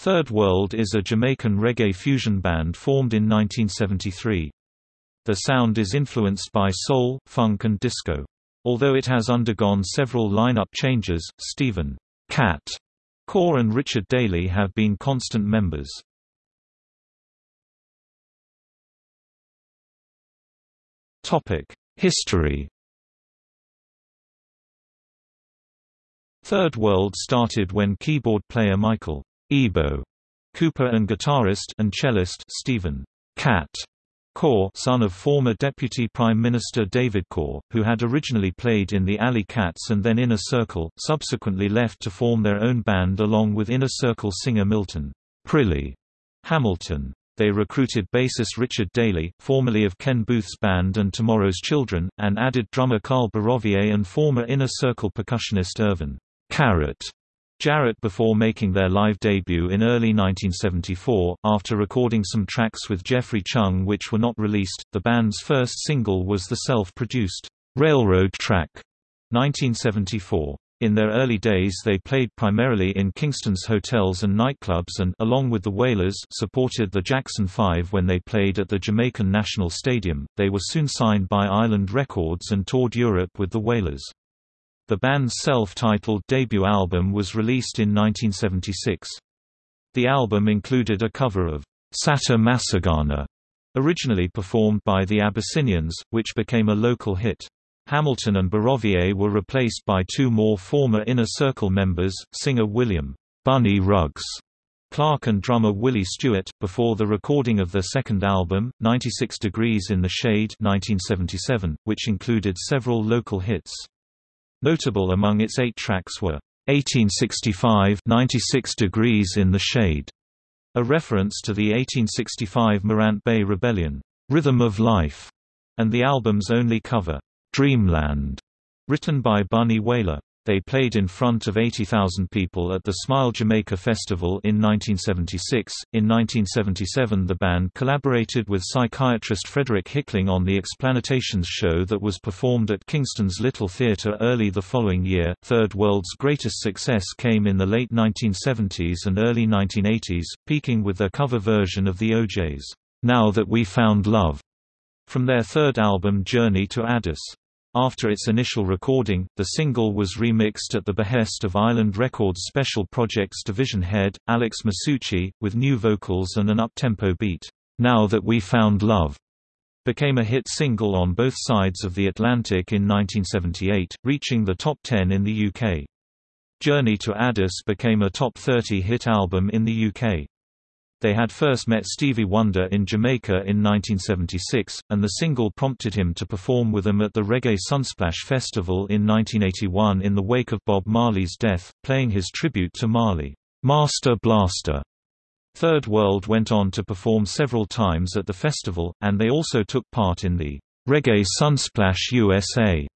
Third World is a Jamaican reggae fusion band formed in 1973. The sound is influenced by soul, funk and disco. Although it has undergone several lineup changes, Stephen Cat Coore and Richard Daly have been constant members. Topic: History Third World started when keyboard player Michael Ibo Cooper and guitarist and cellist Stephen Cat Coore son of former Deputy Prime Minister David Coore, who had originally played in the Alley Cats and then Inner Circle, subsequently left to form their own band along with Inner Circle singer Milton Prilly Hamilton. They recruited bassist Richard Daly, formerly of Ken Boothe's band and Tomorrow's Children, and added drummer Carl Barovier and former Inner Circle percussionist Irvin Carrot Jarrett before making their live debut in early 1974, after recording some tracks with Geoffrey Chung which were not released. The band's first single was the self-produced Railroad track, 1974. In their early days they played primarily in Kingston's hotels and nightclubs and along with the Wailers supported the Jackson 5 when they played at the Jamaican National Stadium. They were soon signed by Island Records and toured Europe with the Wailers. The band's self-titled debut album was released in 1976. The album included a cover of Satta Massagana, originally performed by the Abyssinians, which became a local hit. Hamilton and Barovier were replaced by two more former Inner Circle members, singer William Bunny Rugs Clarke and drummer Willie Stewart, before the recording of their second album, 96 Degrees in the Shade 1977, which included several local hits. Notable among its eight tracks were 1865 96 degrees in the shade, a reference to the 1865 Morant Bay Rebellion, Rhythm of Life, and the album's only cover, Dreamland, written by Bunny Wailer. They played in front of 80,000 people at the Smile Jamaica Festival in 1976. In 1977, the band collaborated with psychiatrist Frederick Hickling on the Explantations show that was performed at Kingston's Little Theatre early the following year. Third World's greatest success came in the late 1970s and early 1980s, peaking with their cover version of the O'Jays Now That We Found Love from their third album Journey to Addis. After its initial recording, the single was remixed at the behest of Island Records Special Projects division head, Alex Masucci, with new vocals and an up-tempo beat. Now That We Found Love became a hit single on both sides of the Atlantic in 1978, reaching the top 10 in the UK. Journey to Addis became a top 30 hit album in the UK. They had first met Stevie Wonder in Jamaica in 1976, and the single prompted him to perform with them at the Reggae Sunsplash Festival in 1981 in the wake of Bob Marley's death, playing his tribute to Marley, Master Blaster. Third World went on to perform several times at the festival, and they also took part in the Reggae Sunsplash USA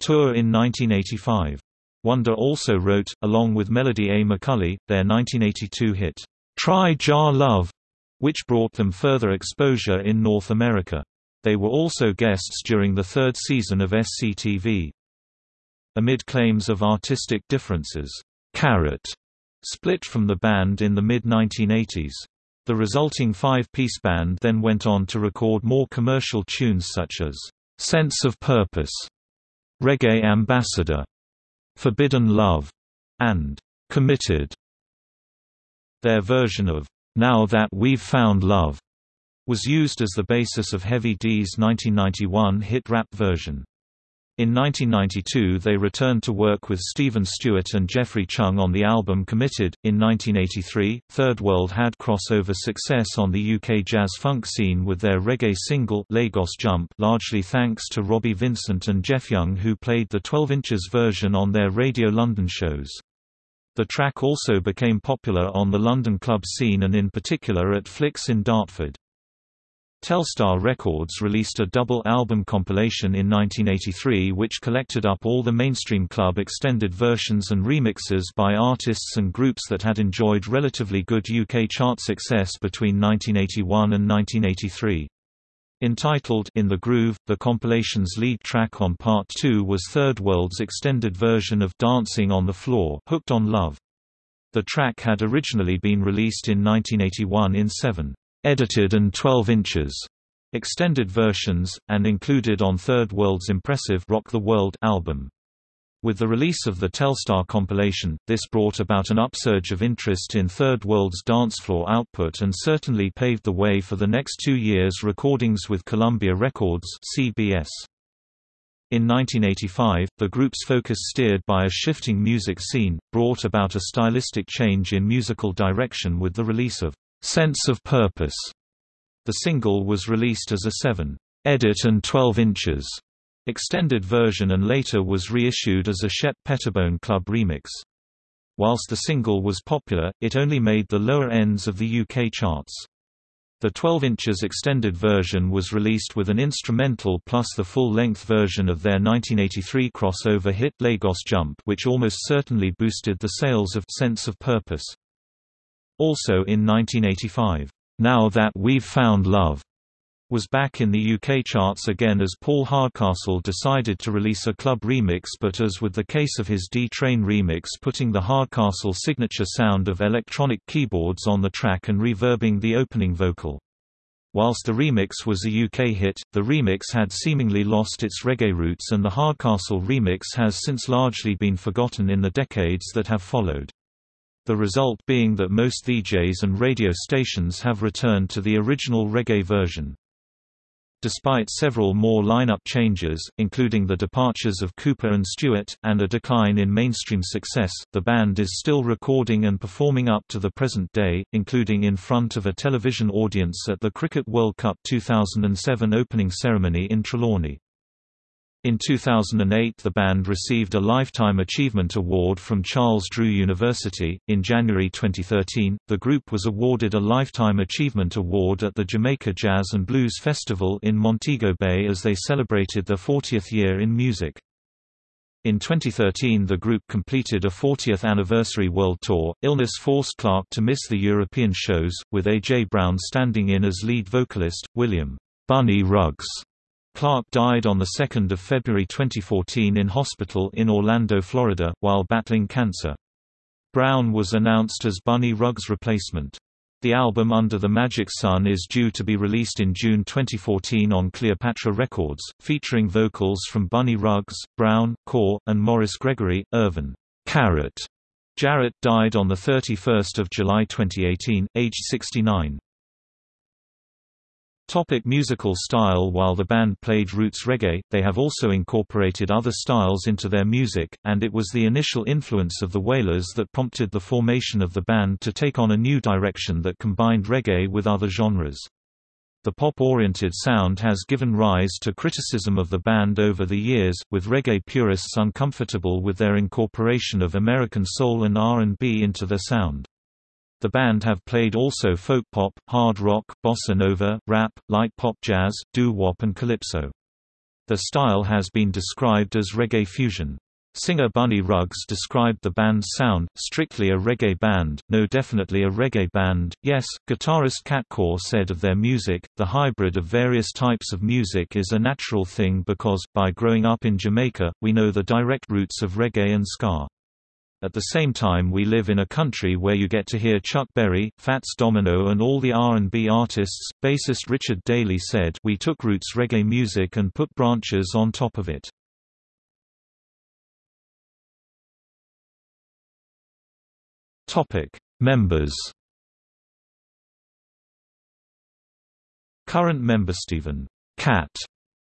tour in 1985. Wonder also wrote, along with Melody A. McCully, their 1982 hit, Try Jah Love, which brought them further exposure in North America. They were also guests during the third season of SCTV. Amid claims of artistic differences, Carrot split from the band in the mid-1980s. The resulting five-piece band then went on to record more commercial tunes such as "'Sense of Purpose", "'Reggae Ambassador", "'Forbidden Love", and "'Committed". Their version of Now That We've Found Love was used as the basis of Heavy D's 1991 hit rap version. In 1992 they returned to work with Stephen Stewart and Geoffrey Chung on the album Committed. In 1983, Third World had crossover success on the UK jazz funk scene with their reggae single Lagos Jump, largely thanks to Robbie Vincent and Jeff Young who played the 12 inches version on their Radio London shows. The track also became popular on the London club scene and in particular at Flicks in Dartford. Telstar Records released a double album compilation in 1983 which collected up all the mainstream club extended versions and remixes by artists and groups that had enjoyed relatively good UK chart success between 1981 and 1983. Entitled In the Groove, the compilation's lead track on Part 2 was Third World's extended version of Dancing on the Floor Hooked on Love. The track had originally been released in 1981 in seven edited and 12 inches extended versions, and included on Third World's impressive Rock the World album. With the release of the Telstar compilation, this brought about an upsurge of interest in Third World's dancefloor output and certainly paved the way for the next two years' recordings with Columbia Records CBS. In 1985, the group's focus steered by a shifting music scene, brought about a stylistic change in musical direction with the release of Sense of Purpose. The single was released as a 7 edit and 12 inches extended version and later was reissued as a Shep Pettibone Club remix. Whilst the single was popular, it only made the lower ends of the UK charts. The 12 inches extended version was released with an instrumental plus the full-length version of their 1983 crossover hit Lagos Jump which almost certainly boosted the sales of Sense of Purpose. Also in 1985, Now That We've Found Love was back in the UK charts again as Paul Hardcastle decided to release a club remix but as with the case of his D-Train remix putting the Hardcastle signature sound of electronic keyboards on the track and reverbing the opening vocal. Whilst the remix was a UK hit, the remix had seemingly lost its reggae roots and the Hardcastle remix has since largely been forgotten in the decades that have followed. The result being that most DJs and radio stations have returned to the original reggae version. Despite several more lineup changes, including the departures of Cooper and Stewart, and a decline in mainstream success, the band is still recording and performing up to the present day, including in front of a television audience at the Cricket World Cup 2007 opening ceremony in Trelawny. In 2008 the band received a Lifetime Achievement Award from Charles Drew University. In January 2013, the group was awarded a Lifetime Achievement Award at the Jamaica Jazz and Blues Festival in Montego Bay as they celebrated their 40th year in music. In 2013 the group completed a 40th anniversary world tour. Illness forced Clarke to miss the European shows, with A.J. Brown standing in as lead vocalist, William Bunny Rugs Clarke died on 2 February 2014 in hospital in Orlando, Florida, while battling cancer. Brown was announced as Bunny Rugs' replacement. The album Under the Magic Sun is due to be released in June 2014 on Cleopatra Records, featuring vocals from Bunny Rugs, Brown, Coore, and Morris Gregory. Irvin Carrot Jarrett died on 31 July 2018, aged 69. Topic musical style While the band played roots reggae, they have also incorporated other styles into their music, and it was the initial influence of the Wailers that prompted the formation of the band to take on a new direction that combined reggae with other genres. The pop-oriented sound has given rise to criticism of the band over the years, with reggae purists uncomfortable with their incorporation of American soul and R&B into their sound. The band have played also folk pop, hard rock, bossa nova, rap, light pop jazz, doo-wop and calypso. The style has been described as reggae fusion. Singer Bunny Rugs described the band's sound, strictly a reggae band, no definitely a reggae band, yes. Guitarist Cat Coore said of their music, the hybrid of various types of music is a natural thing because, by growing up in Jamaica, we know the direct roots of reggae and ska. At the same time we live in a country where you get to hear Chuck Berry, Fats Domino and all the R&B artists. Bassist Richard Daly said, "We took roots reggae music and put branches on top of it." Topic: Members. Current member Stephen Cat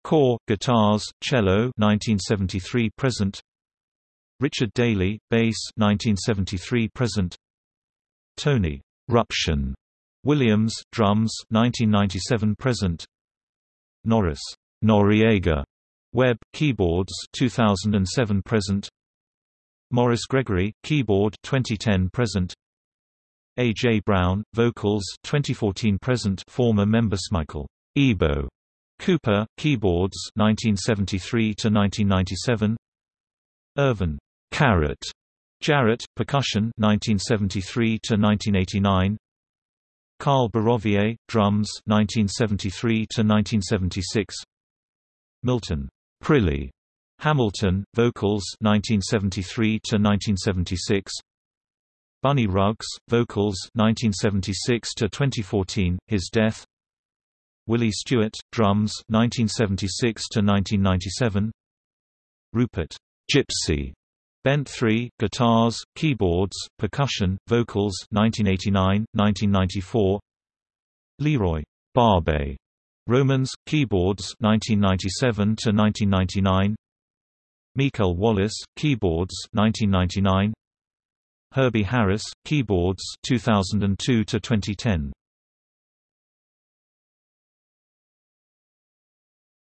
Coore, guitars, cello 1973 present Richard Daly, bass 1973 present. Tony Ruption Williams, drums 1997 present. Norris Noriega Webb, keyboards 2007 present. Maurice Gregory, keyboard 2010 present. A. J. Brown, vocals 2014 present. Former member Michael Ibo Cooper, keyboards 1973 to 1997. Irvin Carrot Jarrett, percussion 1973 to 1989. Carl Barovier, drums 1973 to 1976. Milton Prilly Hamilton, vocals 1973 to 1976. Bunny Rugs, vocals 1976 to 2014, his death. Willie Stewart, drums 1976 to 1997. Rupert Gypsy Bent 3, guitars, keyboards, percussion, vocals 1989, 1994 Leroy Barbet Romans, keyboards 1997 to 1999 Mikel Wallace, keyboards 1999 Herbie Harris, keyboards 2002 to 2010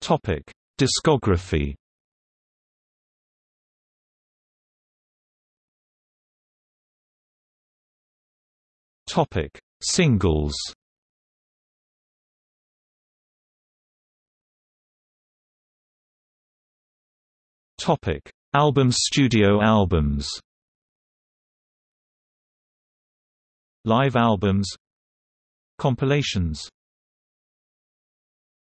Topic: Discography Topic: Singles. Topic: Album studio albums. Live albums Compilations